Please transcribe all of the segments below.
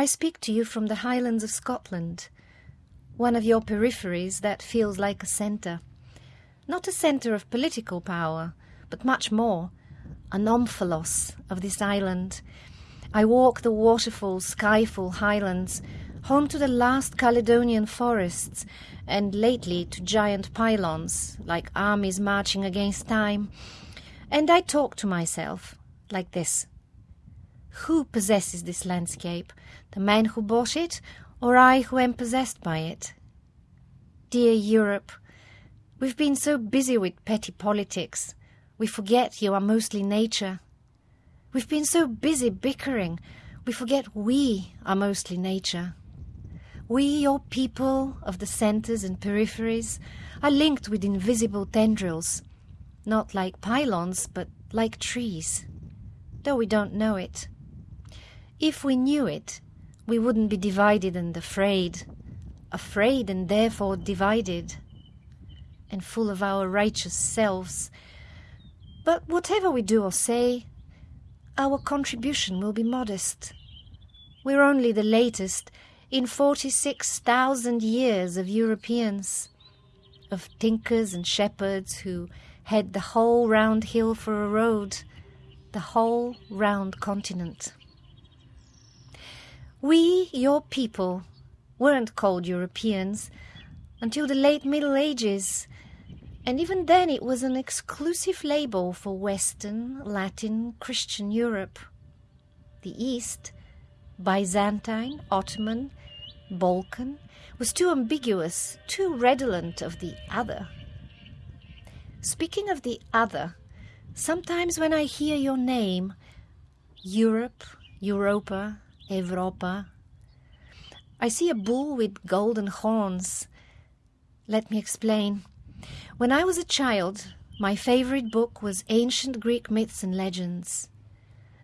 I speak to you from the Highlands of Scotland, one of your peripheries that feels like a centre. Not a centre of political power, but much more, an omphalos of this island. I walk the waterfall, skyful highlands, home to the last Caledonian forests, and lately to giant pylons, like armies marching against time. And I talk to myself like this Who possesses this landscape? The man who bought it, or I who am possessed by it? Dear Europe, we've been so busy with petty politics, we forget you are mostly nature. We've been so busy bickering, we forget we are mostly nature. We, your people of the centres and peripheries, are linked with invisible tendrils, not like pylons, but like trees, though we don't know it. If we knew it, we wouldn't be divided and afraid, afraid and therefore divided, and full of our righteous selves. But whatever we do or say, our contribution will be modest. We're only the latest in 46,000 years of Europeans, of tinkers and shepherds who had the whole round hill for a road, the whole round continent. We, your people, weren't called Europeans until the late Middle Ages, and even then it was an exclusive label for Western, Latin, Christian Europe. The East, Byzantine, Ottoman, Balkan, was too ambiguous, too redolent of the other. Speaking of the other, sometimes when I hear your name, Europe, Europa, Europa, I see a bull with golden horns. Let me explain. When I was a child, my favorite book was Ancient Greek Myths and Legends.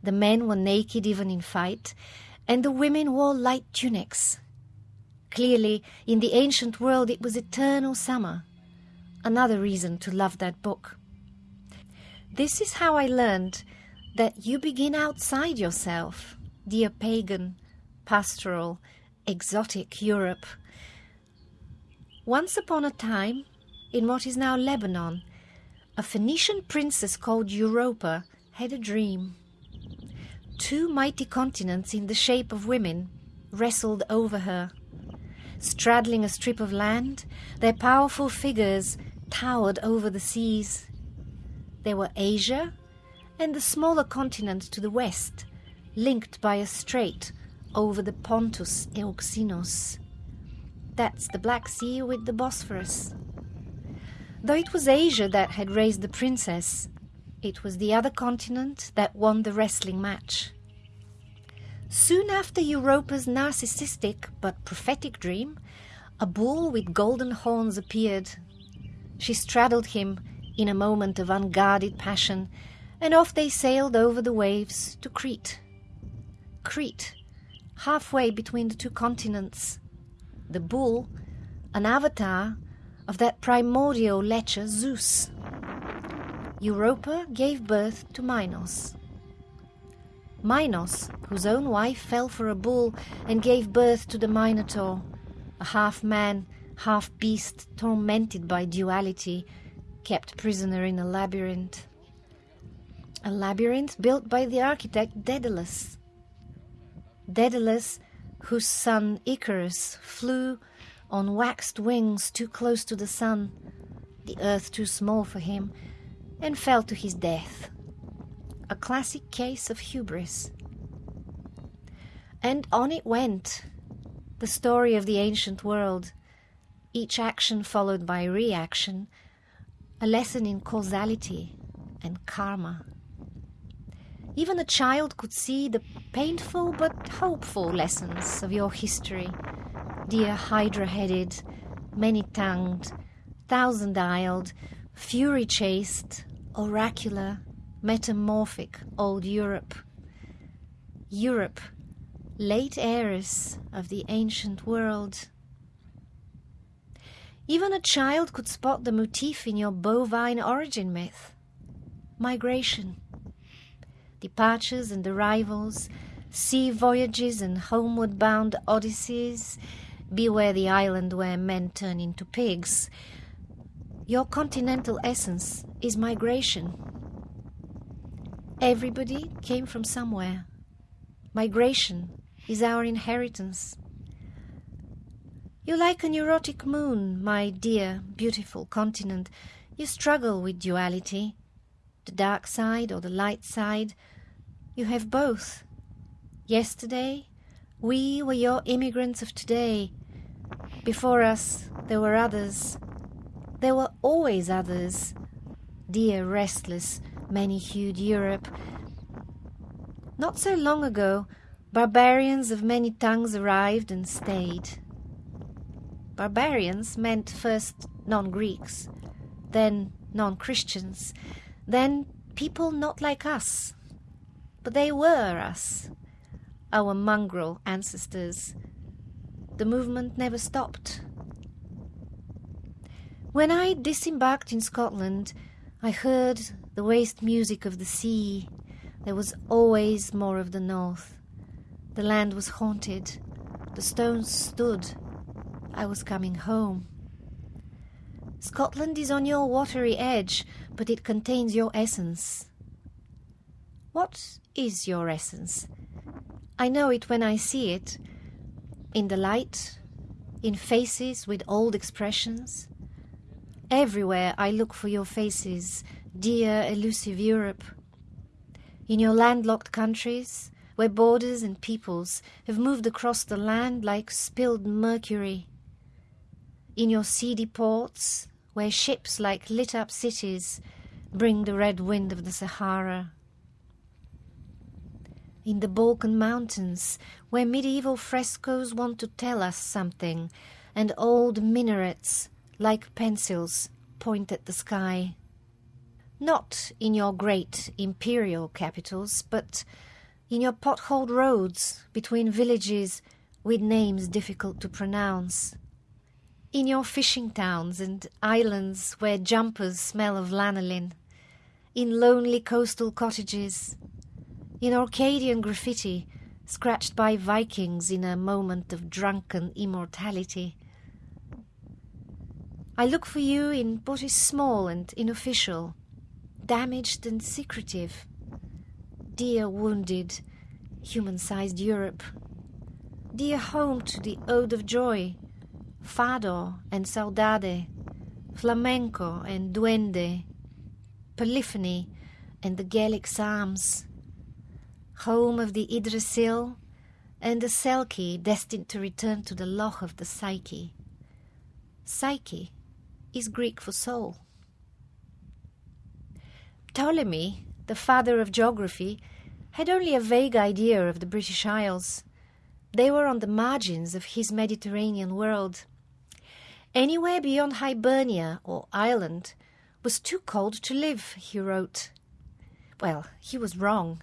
The men were naked even in fight, and the women wore light tunics. Clearly, in the ancient world, it was eternal summer another reason to love that book. This is how I learned that you begin outside yourself, dear pagan, pastoral, exotic Europe. Once upon a time, in what is now Lebanon, a Phoenician princess called Europa had a dream. Two mighty continents in the shape of women wrestled over her. Straddling a strip of land, their powerful figures towered over the seas. There were Asia and the smaller continent to the west, linked by a strait over the Pontus Euxinus. That's the Black Sea with the Bosphorus. Though it was Asia that had raised the princess, it was the other continent that won the wrestling match. Soon after Europa's narcissistic but prophetic dream, a bull with golden horns appeared she straddled him in a moment of unguarded passion, and off they sailed over the waves to Crete. Crete, halfway between the two continents. The bull, an avatar of that primordial lecher Zeus. Europa gave birth to Minos. Minos, whose own wife fell for a bull and gave birth to the Minotaur, a half man, half beast, tormented by duality, kept prisoner in a labyrinth. A labyrinth built by the architect Daedalus. Daedalus, whose son Icarus flew on waxed wings too close to the sun, the earth too small for him, and fell to his death. A classic case of hubris. And on it went, the story of the ancient world, each action followed by reaction, a lesson in causality and karma. Even a child could see the painful but hopeful lessons of your history, dear hydra headed, many tongued, thousand eyed, fury chased, oracular, metamorphic old Europe. Europe, late heiress of the ancient world. Even a child could spot the motif in your bovine origin myth. Migration. Departures and arrivals, sea voyages and homeward bound odysseys. Beware the island where men turn into pigs. Your continental essence is migration. Everybody came from somewhere. Migration is our inheritance. You like a neurotic moon, my dear, beautiful continent. You struggle with duality, the dark side or the light side. You have both. Yesterday, we were your immigrants of today. Before us, there were others. There were always others. Dear, restless, many hued Europe. Not so long ago, barbarians of many tongues arrived and stayed. Barbarians meant first non Greeks, then non Christians, then people not like us. But they were us, our mongrel ancestors. The movement never stopped. When I disembarked in Scotland, I heard the waste music of the sea. There was always more of the north. The land was haunted. The stones stood. I was coming home. Scotland is on your watery edge, but it contains your essence. What is your essence? I know it when I see it. In the light, in faces with old expressions. Everywhere I look for your faces, dear elusive Europe. In your landlocked countries, where borders and peoples have moved across the land like spilled mercury. In your seedy ports, where ships like lit up cities bring the red wind of the Sahara. In the Balkan mountains, where medieval frescoes want to tell us something, and old minarets, like pencils, point at the sky. Not in your great imperial capitals, but in your potholed roads between villages with names difficult to pronounce. In your fishing towns and islands where jumpers smell of lanolin. In lonely coastal cottages. In Orcadian graffiti scratched by Vikings in a moment of drunken immortality. I look for you in what is small and unofficial, damaged and secretive. Dear wounded, human sized Europe. Dear home to the Ode of Joy, Fado and Saudade, Flamenco and Duende, Polyphony and the Gaelic Psalms. Home of the Yggdrasil and the Selkie destined to return to the Loch of the Psyche. Psyche is Greek for soul. Ptolemy, the father of geography, had only a vague idea of the British Isles. They were on the margins of his Mediterranean world. Anywhere beyond Hibernia or Ireland was too cold to live, he wrote. Well, he was wrong.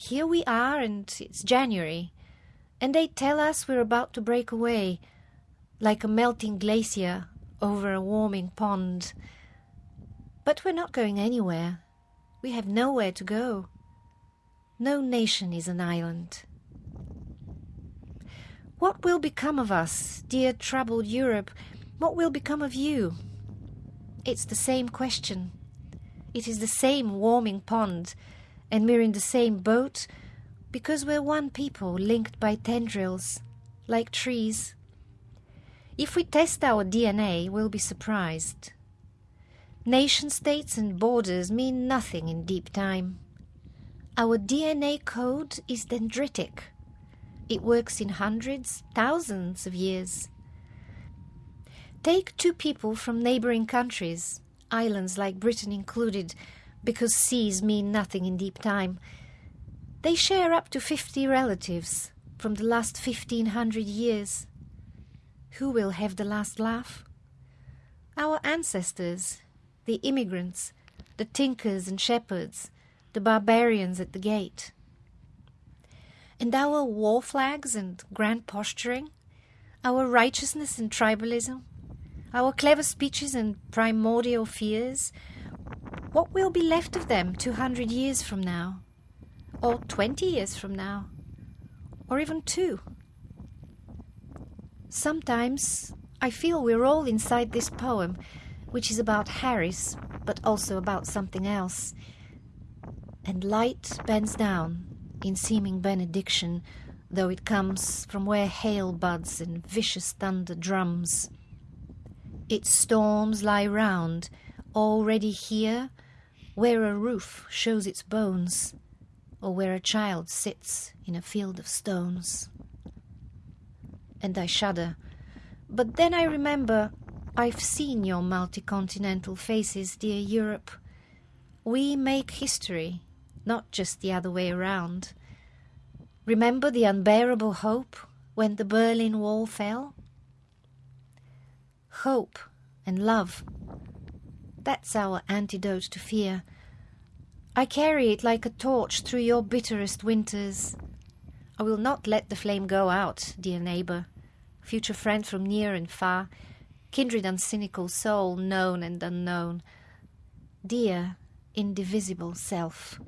Here we are, and it's January, and they tell us we're about to break away, like a melting glacier over a warming pond. But we're not going anywhere. We have nowhere to go. No nation is an island. What will become of us, dear troubled Europe? What will become of you? It's the same question. It is the same warming pond, and we're in the same boat because we're one people linked by tendrils, like trees. If we test our DNA, we'll be surprised. Nation states and borders mean nothing in deep time. Our DNA code is dendritic. It works in hundreds, thousands of years. Take two people from neighboring countries, islands like Britain included, because seas mean nothing in deep time. They share up to 50 relatives from the last 1500 years. Who will have the last laugh? Our ancestors, the immigrants, the tinkers and shepherds, the barbarians at the gate. And our war flags and grand posturing, our righteousness and tribalism, our clever speeches and primordial fears, what will be left of them 200 years from now? Or 20 years from now? or even two. Sometimes I feel we're all inside this poem, which is about Harris, but also about something else. And light bends down in seeming benediction, though it comes from where hail buds and vicious thunder drums. Its storms lie round, already here, where a roof shows its bones, or where a child sits in a field of stones. And I shudder, but then I remember I've seen your multi-continental faces, dear Europe. We make history, not just the other way around. Remember the unbearable hope when the Berlin Wall fell? Hope and love. That's our antidote to fear. I carry it like a torch through your bitterest winters. I will not let the flame go out, dear neighbour, future friend from near and far, kindred and cynical soul, known and unknown, dear, indivisible self.